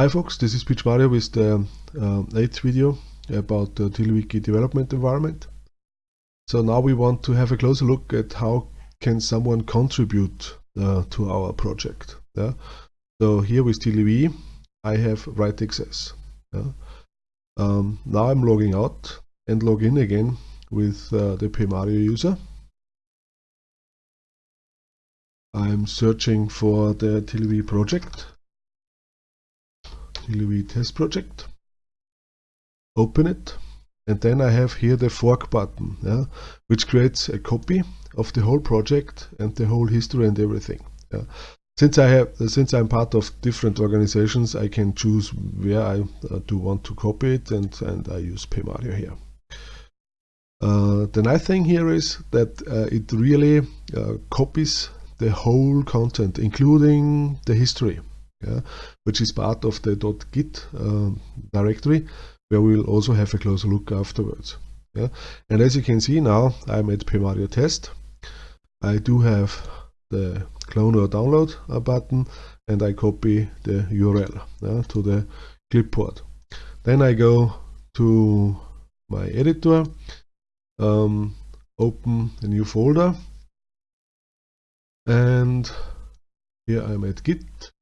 Hi folks, this is PMario with the uh, eighth video about the TiddlyWiki development environment. So now we want to have a closer look at how can someone contribute uh, to our project. Yeah? So here with TiddlyWiki, I have write access. Yeah? Um, now I'm logging out and log in again with uh, the pmario user. I'm searching for the TiddlyWiki project TiddlyWiki test project. Open it. And then I have here the fork button, yeah, which creates a copy of the whole project and the whole history and everything. Yeah. Since I have, since I'm part of different organizations, I can choose where I uh, do want to copy it, and and I use pmario here. Uh, the nice thing here is that uh, it really uh, copies the whole content, including the history yeah, which is part of the .git uh, directory, where we'll also have a closer look afterwards. Yeah. And as you can see now, I'm at pmario test. I do have the clone or download uh, button, and I copy the URL yeah, to the clipboard. Then I go to my editor, um, open a new folder, and here I'm at Git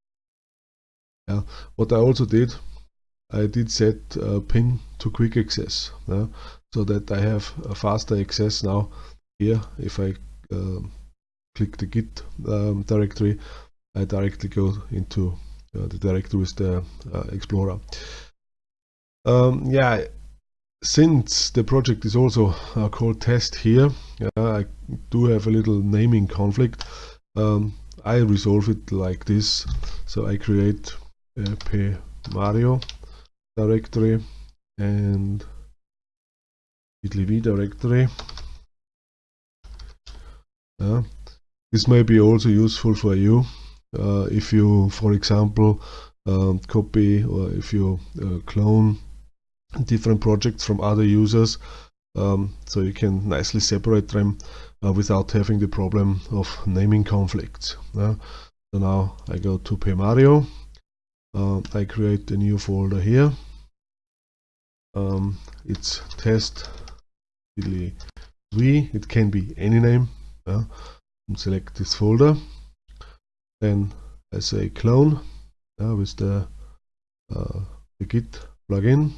yeah. What I also did, I did set a pin to quick access yeah, so that I have a faster access now here. If I um, click the git um, directory I directly go into uh, the directory with the uh, explorer. Um, yeah since the project is also uh, called test here I do have a little naming conflict. Um, I resolve it like this. So I create p Mario directory and tiddlyv directory. Uh, this may be also useful for you uh, if you, for example, um, copy or if you uh, clone different projects from other users um, so you can nicely separate them uh, without having the problem of naming conflicts. Uh, so now I go to pmario uh, I create a new folder here um, it's test v it can be any name yeah. select this folder then I say clone yeah, with the, uh, the git plugin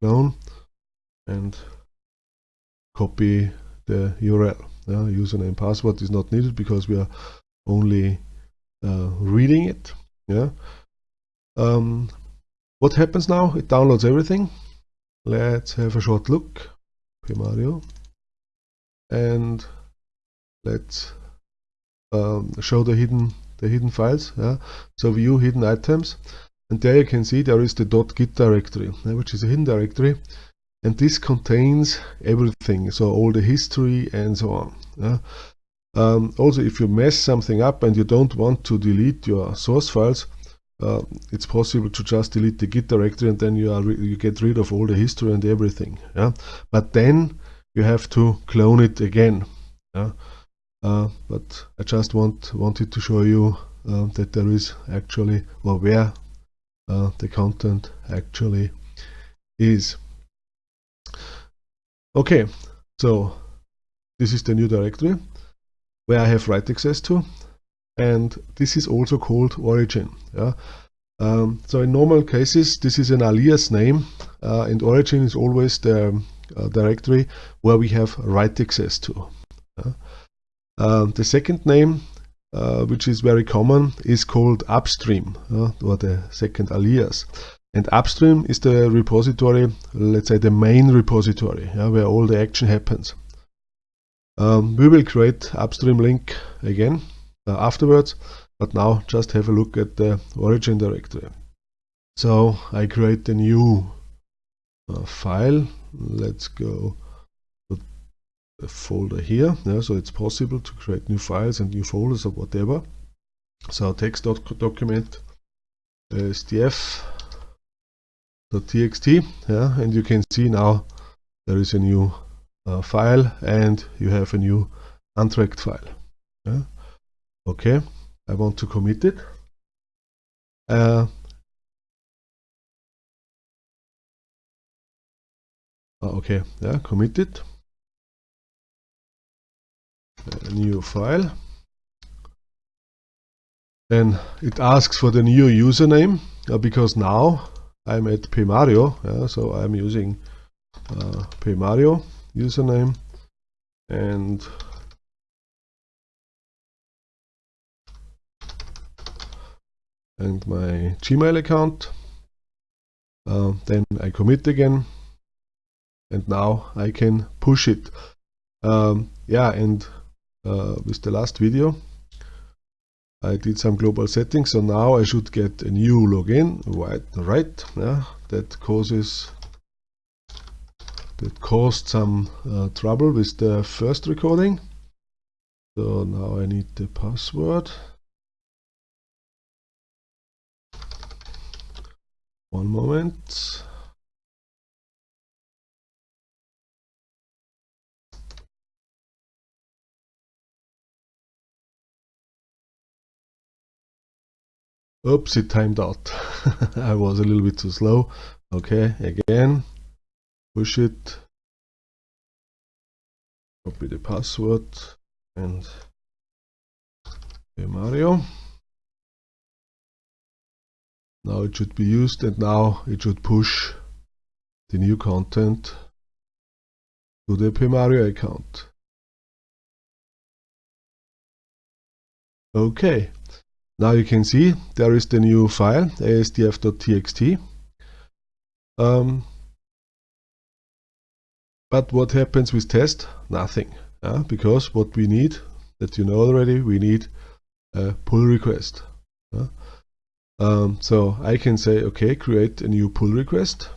clone and copy the URL yeah. username password is not needed because we are only uh, reading it yeah um, what happens now? It downloads everything. Let's have a short look. pmario. And let's um, show the hidden the hidden files. Yeah. So view hidden items. And there you can see there is the .git directory, which is a hidden directory. And this contains everything, so all the history and so on. Yeah. Um, also, if you mess something up and you don't want to delete your source files, uh, it's possible to just delete the git directory and then you are you get rid of all the history and everything yeah? But then you have to clone it again yeah? Uh, but I just want wanted to show you uh, that there is actually or where uh, the content actually is. Okay so this is the new directory where I have write access to and this is also called origin. Yeah? Um, so in normal cases, this is an alias name, uh, and origin is always the uh, directory where we have write access to. Yeah? Um, the second name, uh, which is very common, is called upstream, or the second alias. And upstream is the repository, let's say the main repository, yeah, where all the action happens. Um, we will create upstream link again uh, afterwards. But now just have a look at the origin directory. So I create a new uh, file. Let's go to the folder here. Yeah, so it's possible to create new files and new folders or whatever. So text doc document stf.txt. Yeah, and you can see now there is a new uh, file and you have a new untracked file. Yeah Okay, I want to commit it. Uh, ah, okay, yeah, commit it. Uh, new file. Then it asks for the new username uh, because now I'm at pmario, yeah, so I'm using uh, pmario username and and my Gmail account. Uh, then I commit again. And now I can push it. Um, yeah and uh, with the last video I did some global settings. So now I should get a new login. Right right yeah. That causes that caused some uh, trouble with the first recording. So now I need the password one moment Oops, it timed out. I was a little bit too slow. Okay, again, push it, copy the password, and Mario. Now it should be used and now it should push the new content to the Pmario account. Okay, now you can see there is the new file asdf.txt. Um, but what happens with test? Nothing. Uh, because what we need, that you know already, we need a pull request. Uh, um, so I can say, okay, create a new pull request.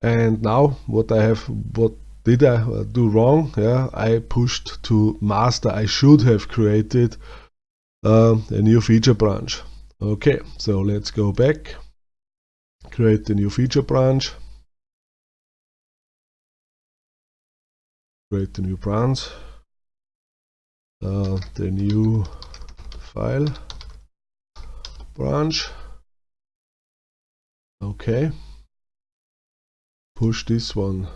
And now what I have, what did I do wrong? Yeah, I pushed to master. I should have created uh, a new feature branch. Okay, so let's go back. Create the new feature branch. Create the new branch. Uh, the new file. Branch. Okay. Push this one.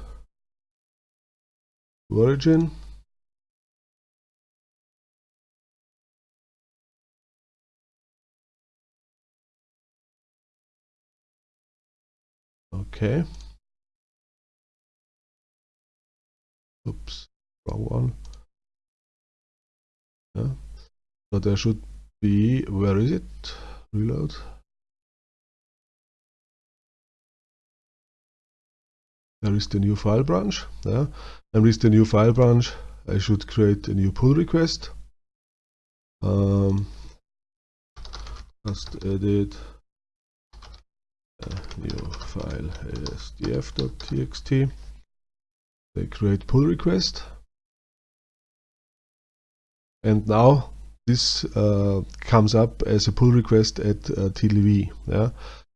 Origin okay. Oops wrong one. Yeah. So there should be where is it? Reload. There is the new file branch yeah. And with the new file branch. I should create a new pull request. Um, just edit a new file asdf.txt they create pull request. And now this uh, comes up as a pull request at uh, TLV yeah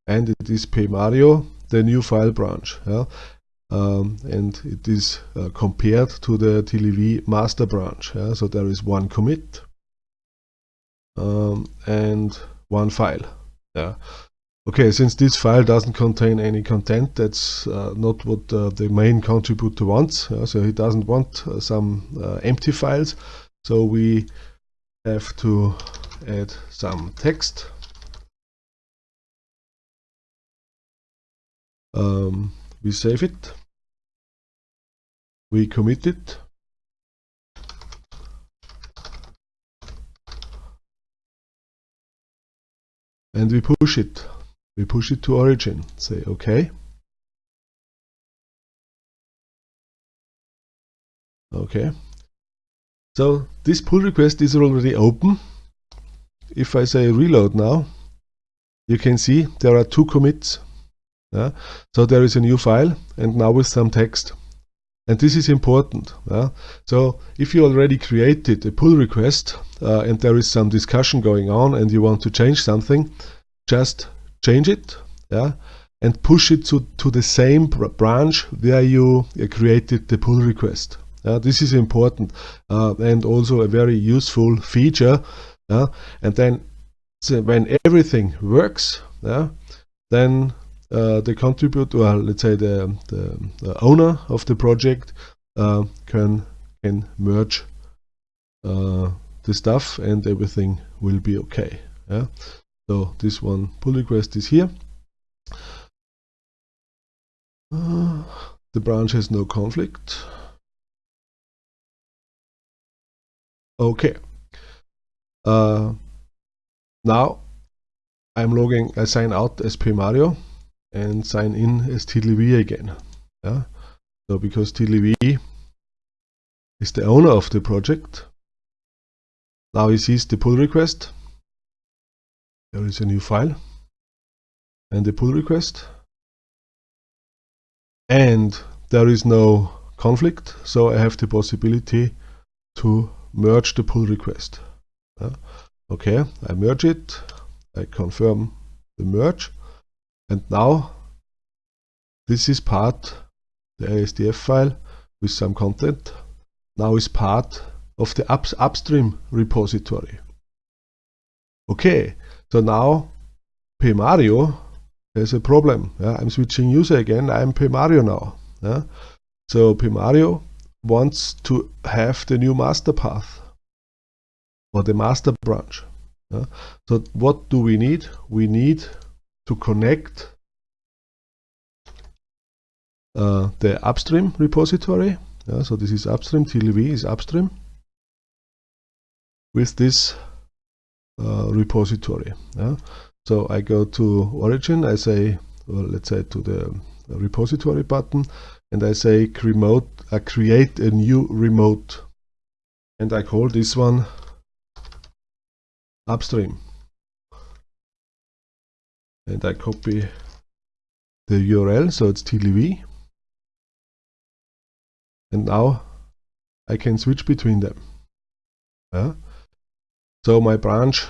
and it is pmario the new file branch yeah um, and it is uh, compared to the TLV master branch. Yeah? So there is one commit um, and one file. Yeah. Okay, since this file doesn't contain any content, that's uh, not what uh, the main contributor wants. Yeah? So he doesn't want uh, some uh, empty files. So we have to add some text. Um, we save it, we commit it, and we push it. We push it to origin. Say OK. Okay. So this pull request is already open. If I say reload now, you can see there are two commits yeah? So there is a new file and now with some text. And this is important. Yeah? So if you already created a pull request uh, and there is some discussion going on and you want to change something, just change it yeah? and push it to, to the same branch where you uh, created the pull request. This is important uh, and also a very useful feature. And then so when everything works, then uh, the contributor, or let's say the, the, the owner of the project, uh, can can merge the stuff and everything will be okay. Yeah. So this one pull request is here. Uh, the branch has no conflict. Okay. Uh, now I'm logging, I sign out as PMario and sign in as TiddlyV again. Yeah. So because TiddlyV is the owner of the project, now he sees the pull request. There is a new file and the pull request. And there is no conflict, so I have the possibility to merge the pull request. Uh, okay, I merge it, I confirm the merge, and now this is part, the ASDF file with some content, now is part of the up, upstream repository. Okay, so now PMario has a problem. Yeah? I'm switching user again, I'm PMario now. Yeah? So PMario wants to have the new master path or the master branch. Yeah? So what do we need? We need to connect uh, the upstream repository. Yeah? So this is upstream, TLV is upstream with this uh, repository. Yeah? So I go to origin, I say, well, let's say to the repository button, and I say remote, I create a new remote, and I call this one upstream. And I copy the URL, so it's TiddlyV. And now I can switch between them. Yeah? So my branch,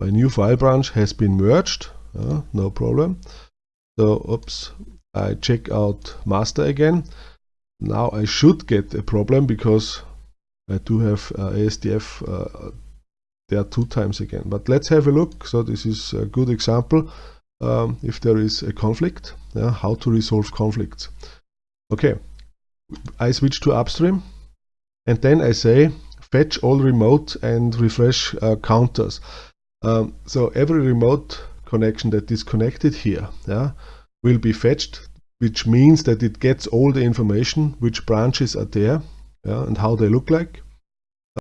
my new file branch has been merged, uh, no problem. So, oops, I check out master again. Now I should get a problem because I do have uh, ASDF uh, there two times again. But let's have a look. So this is a good example. Um, if there is a conflict, yeah, how to resolve conflicts. Okay, I switch to upstream and then I say fetch all remote and refresh uh, counters. Um, so every remote connection that is connected here yeah, will be fetched, which means that it gets all the information, which branches are there yeah, and how they look like.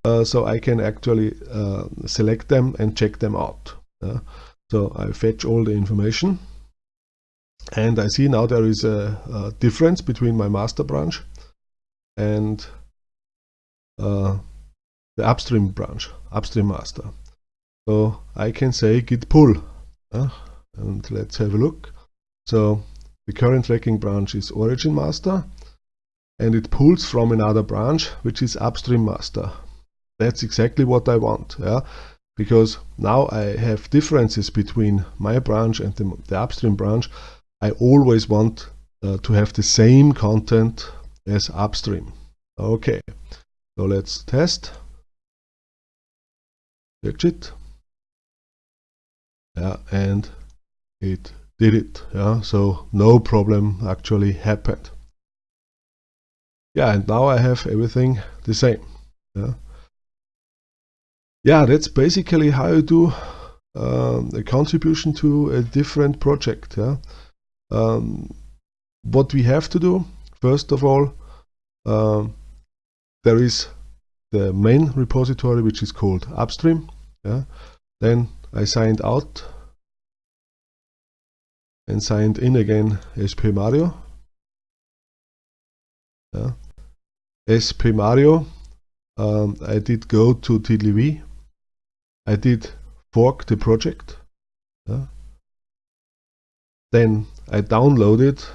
Uh, so I can actually uh, select them and check them out. Yeah. So I fetch all the information and I see now there is a, a difference between my master branch and uh, the upstream branch, upstream master. So I can say git pull. And let's have a look. So the current tracking branch is origin master and it pulls from another branch which is upstream master. That's exactly what I want. Yeah? Because now I have differences between my branch and the, the upstream branch. I always want uh, to have the same content as upstream. Okay, so let's test it yeah and it did it yeah so no problem actually happened. Yeah and now I have everything the same yeah. Yeah that's basically how you do um, a contribution to a different project yeah. Um, what we have to do first of all um, there is the main repository which is called upstream yeah. Then I signed out and signed in again as Mario. yeah. As PMario um, I did go to TiddlyV I did fork the project. Yeah. then I downloaded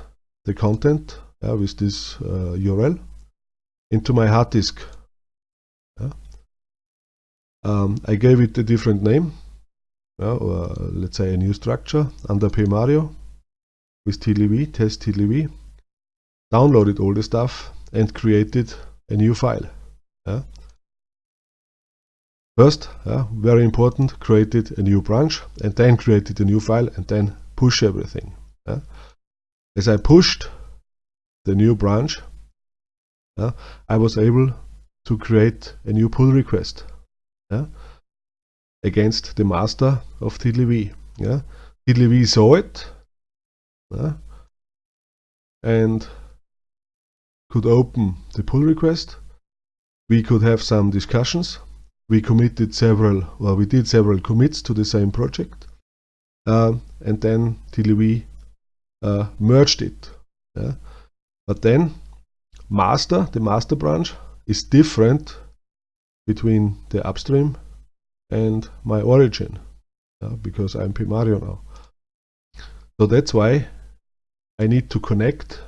the content yeah, with this uh, URL into my hard disk. Um, I gave it a different name, or let's say a new structure under PMario with TiddlyV, test TiddlyV, downloaded all the stuff and created a new file. Yeah. First, yeah, very important, created a new branch and then created a new file and then push everything. Yeah? As I pushed the new branch, I was able to create a new pull request against the master of TiddlyV. Yeah. TiddlyV saw it yeah, and could open the pull request. We could have some discussions. We committed several, well, we did several commits to the same project. Uh, and then TiddlyV uh, merged it. Yeah. But then master, the master branch, is different between the upstream and my origin uh, because I'm PMario now. So that's why I need to connect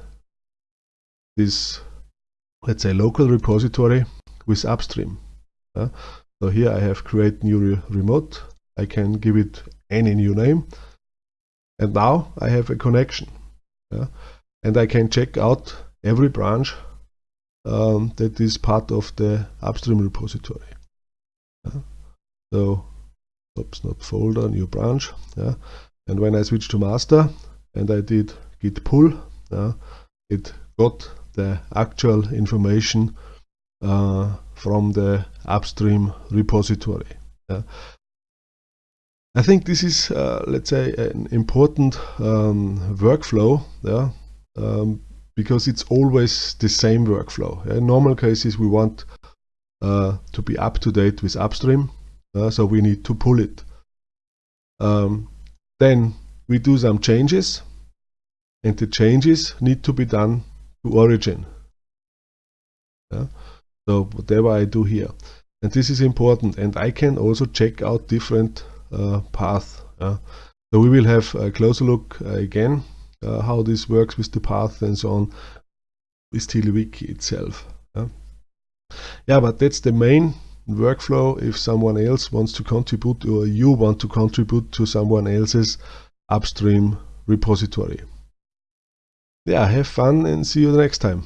this, let's say, local repository with upstream. Uh, so here I have create new re remote. I can give it any new name. And now I have a connection. Yeah? And I can check out every branch um, that is part of the upstream repository. Yeah? So, oops, not folder, new branch. And when I switch to master and I did git pull, it got the actual information uh, from the upstream repository. I think this is, uh, let's say, an important um, workflow yeah, um, because it's always the same workflow. In normal cases, we want uh, to be up to date with upstream, uh, so we need to pull it. Um, then we do some changes, and the changes need to be done to origin. Yeah? So whatever I do here. And this is important, and I can also check out different uh, paths. so we will have a closer look uh, again uh, how this works with the path and so on with TiddlyWiki itself. Yeah? yeah, but that's the main workflow if someone else wants to contribute or you want to contribute to someone else's upstream repository. Yeah, have fun and see you the next time.